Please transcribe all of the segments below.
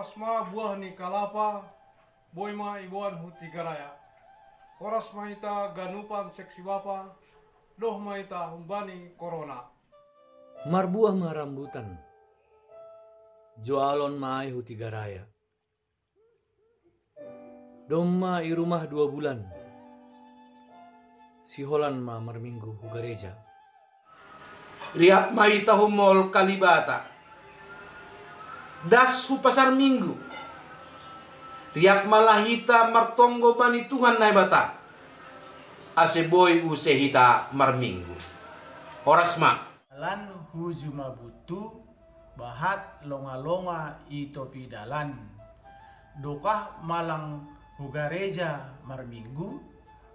Horas ma buah ni kalapa, boy ma ibuan huti garaya. Horas ma ita ganupan seksi bapa, doh ma ita humbani corona. Marbuah ma rambutan. Joalon mai huti garaya. Doma i rumah dua bulan. Si Holan ma marminggu hu gereja. Riak mai tahu mall Kalibata. Das hu pasar minggu. Riak malahita martonggo bani Tuhan nai bata. Ase boy use hita marminggu. Horas ma. Lan huju mabutu bahat longa-longa itopi dalan. Dokah malang hugareja marminggu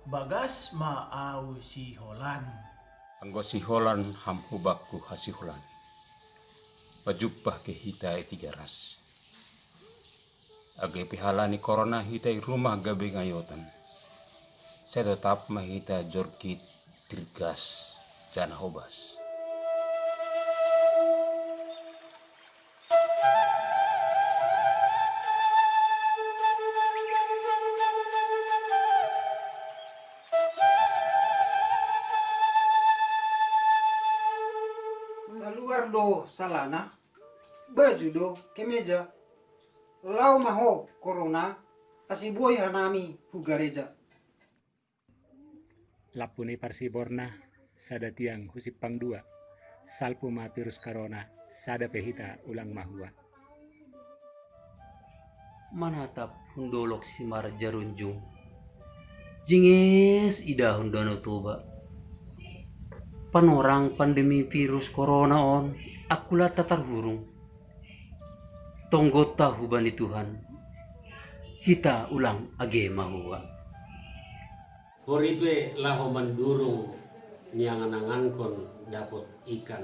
bagas maau si holan. Anggo siholan hampu baku hasihulan. Pajupah ke hita e tiga ras. Age pihalani corona hita i rumah gabe ngayotan. Saya tetap mahita jorkit tirgas jana hobas. Salana, baju do kemeja, lau maho corona, asiboy hanami hugareja. Lapune parsiborna sada tiang husipang dua. Salpu ma virus corona sada pehita ulang mahua. manatap hundolok si marjarunjung jingis ida hundono tuba panorang pandemi virus corona on akulah tatar hurung tonggo tahu bani Tuhan. Kita ulang age mahua Horipe laho mandurung nyanganangan kon dapot ikan.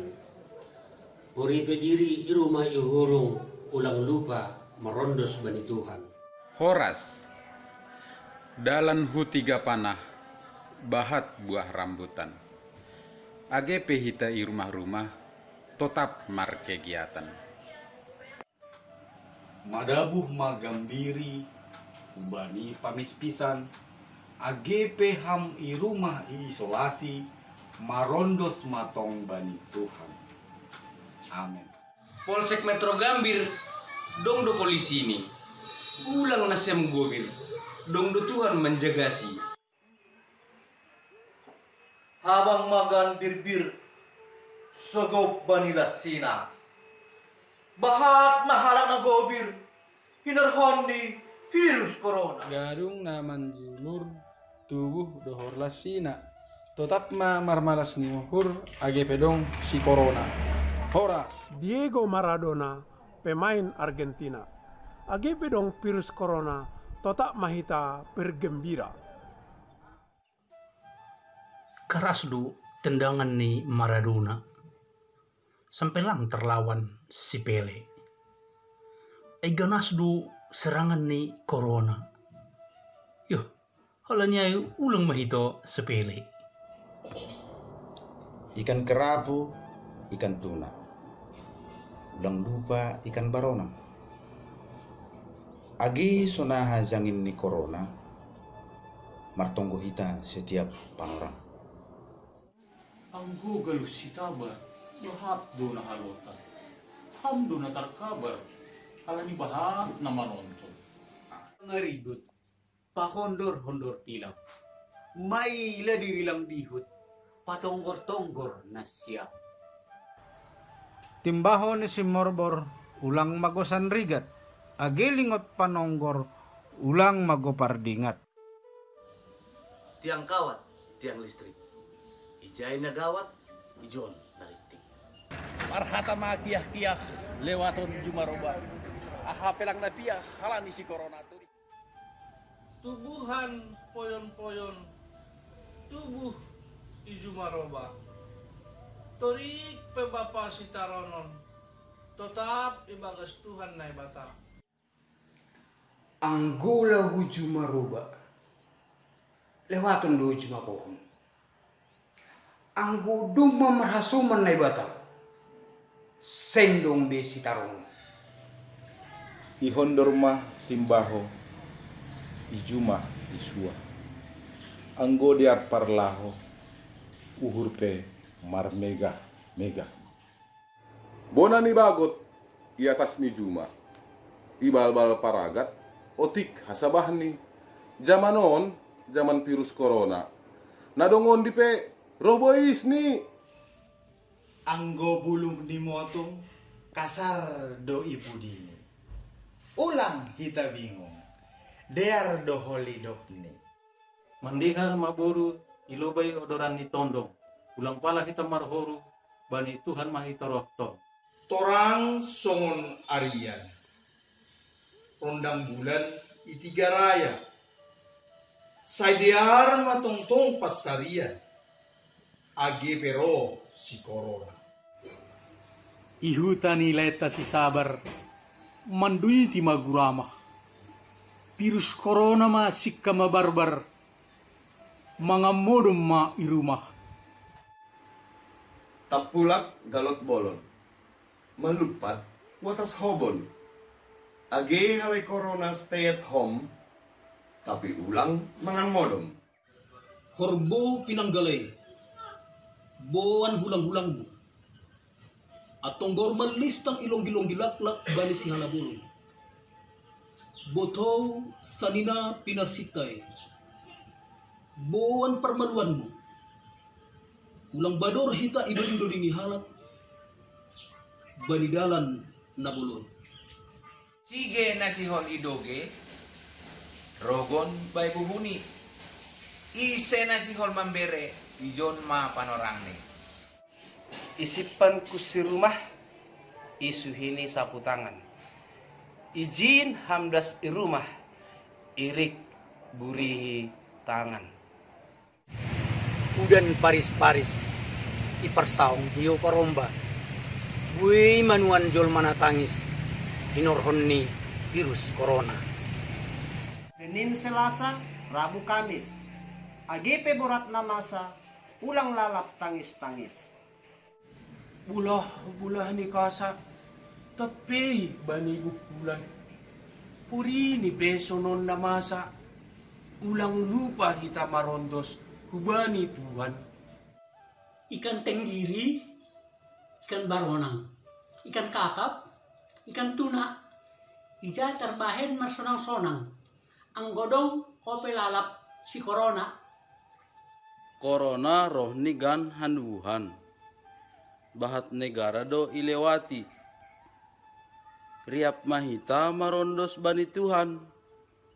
Horipe diri irumah ihurung ulang lupa merondos bani Tuhan. Horas. Dalan hu tiga panah Bahat buah rambutan. Age pehita i rumah-rumah Tetap mar kegiatan Madabuh magambiri Ubani pamispisan AGP ham i rumah i isolasi Marondos matong bani Tuhan. Amin. Polsek Metro Gambir dong do polisi ini. Ulang nasem gobir dong do Tuhan menjagasi habang magan birbir sogop banila sina. Bahat mahalak na gobir hinarhon ni virus corona. Garung naman julur tubuh dohor lasina tetap ma marmalas ni uhur age pedong si corona. Horas. Diego Maradona pemain Argentina. Age pedong virus corona tetap mahita bergembira. Keras du tendangan ni Maradona sampai lang terlawan si Pele ay ganas du serangan ni Corona yo halanya yu ulang mahito sepele ikan kerapu, ikan tuna. Ulang lupa ikan barona. Agi sonaha zangin ni corona, martonggo hita setiap panorang. Ang Google si tabar, lahat do na halota. Ham do na tarkabar, ala ni bahat na manonton. Ngaribut, pahondor-hondor tilaw. May ila dirilang dihut, patonggor-tonggor na siya. Timbaho ni si Morbor ulang magosan rigat. Agilingot panonggor ulang magopardingat. Tiang kawat, tiang listrik. Ijay na gawat, ijon. Marhata matiah-tiah lewaton jumaroba. Aha pelang na piyah halani si corona turi. Tubuhan poyon-poyon, tubuh ijumaroba. Torik pe bapa si taronon, tetap ibagas Tuhan nai bata. Anggula huju maruba. Lewaton do cuma pohon. Anggo duma merhasuman nai bata. Sendong be si taronon. ihondorma timbaho ijuma isua anggo diar parlaho uhurpe marmega mega Bona ni bagot i atas ni Juma. Ibal-bal paragat otik hasabah ni. Zaman on, zaman virus corona. Nadongon di pe robois ni. Anggo bulung di motong kasar do ibu dini. Ulang kita bingung. Dear do holy dok ni. Mandihar maboru ilobay odoran ni tondong. Ulang pala kita marhoru bani Tuhan mahitorohto. Torang songon Arian. Rondang bulan itiga raya. Saidiar matongtong pasarian. Age pero si corona. Ihuta ni leta si sabar mandui ti magurama. Virus corona ma sikka mabarbar. Mga modom ma irumah. Tapulak galot bolon. Malupat watas hobon. Age halay corona stay at home. Tapi ulang mangan modom. Horbo pinanggalay. Boan hulang-hulang mo. Atong gormal listang ilong-gilong gilaklak bali si halabulong. Botow sanina pinarsitay. Boan parmaluan mo. Ulang bador hita idoling-doling ihalap. Banidalan na bulon. Sige na si Hon Idoge, Rogon bay buhuni. Ise na si Hon Mambere, ijon ma panorang ni. Isipan ku si rumah, isuhini sapu tangan. Izin hamdas irumah, irik burihi tangan. Udan paris-paris, ipersaung hiu paromba. Bui manuan jol mana tangis, inorhon ni virus corona. Senin Selasa, Rabu Kamis. AGP Borat Namasa, ulang lalap tangis-tangis. Bulah bulah ni kasa. Tapi bani bulan. Puri ni beso non namasa. Ulang lupa hita marondos. Hubani Tuhan. ikan tenggiri, ikan baronang, ikan kakap, ikan tuna, ija terbahen masonang-sonang, ang godong kope lalap si corona, Corona roh nigan handuhan. Bahat negara do ilewati. Riap mahita marondos bani Tuhan.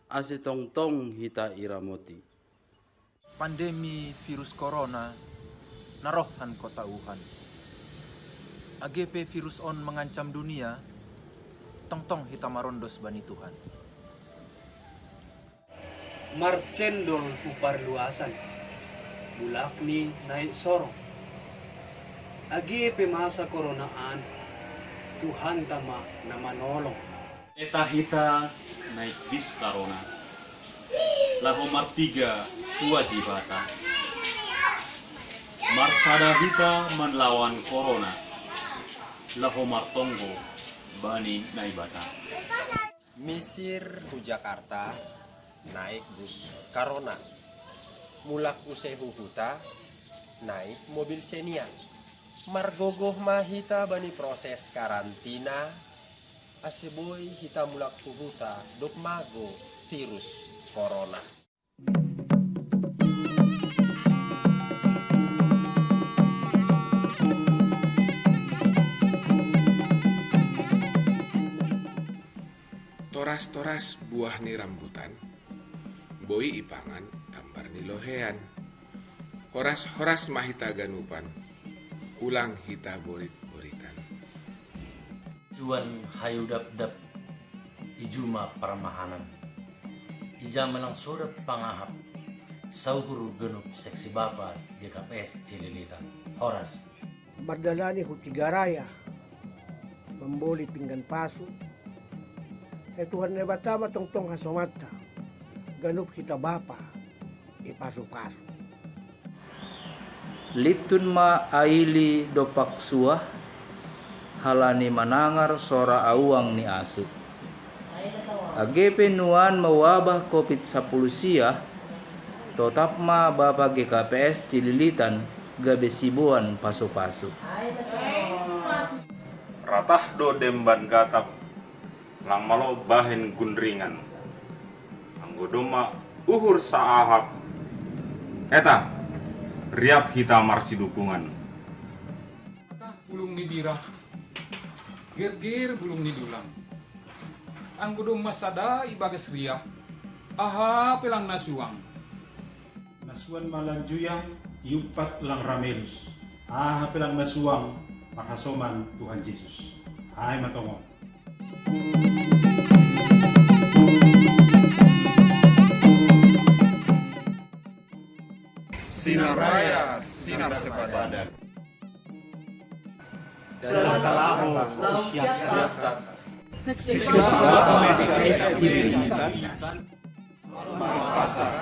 Ase tong-tong hita iramoti. Pandemi virus corona narohan kota Wuhan. AGP virus on mengancam dunia, tong-tong hita marondos bani Tuhan. Marcendol upar luasan. Bulak ni naik sorong. Agi pemasa koronaan. Tuhan tama na manolong. Eta hita naik bis karona. Lahomar tiga wajibata. Marsada hita menlawan corona. Lahomar tonggo bani naibata. Misir ku Jakarta naik bus Karona. Mulak usai huhuta naik mobil Xenia. Margogoh mahita bani proses karantina. Aseboy hita mulak huhuta dok mago virus corona. Toras-toras buah ni rambutan, boi ipangan tambar ni lohean. Horas-horas mahita ganupan, ulang hita borit-boritan. Juan hayu dap-dap ijuma paramahanan. Ija melang sodap pangahap. Sauhur genup seksi bapa di KPS Cililitan. Horas. Mardalani Hutigaraya, memboli pinggan pasu, eh Tuhan ne batama tong tong hasomata, ganup kita bapa, ipasu-pasu. Litun ma aili dopak suah halani manangar sora awang ni asu. Age penuan mewabah COVID-10 sia, tetap ma Bapak GKPS Cililitan gabe sibuan pasu-pasu. Ratah do demban gatap lang malo bahen gundringan. Anggo doma uhur saahap. Eta, riap hita marsi dukungan. bulung ni birah gir-gir bulung ni dulang ang gudong masada ibagas riah aha pelang nasuang Nasuan malanjuyang iupat lang ramelus. Ah, pelang masuang makasoman Tuhan Yesus. Ay matongo. Sinar raya, sinar sepadan. Dalam kalaho, siap Seksi Bapak DKS Cililitan. Pasar.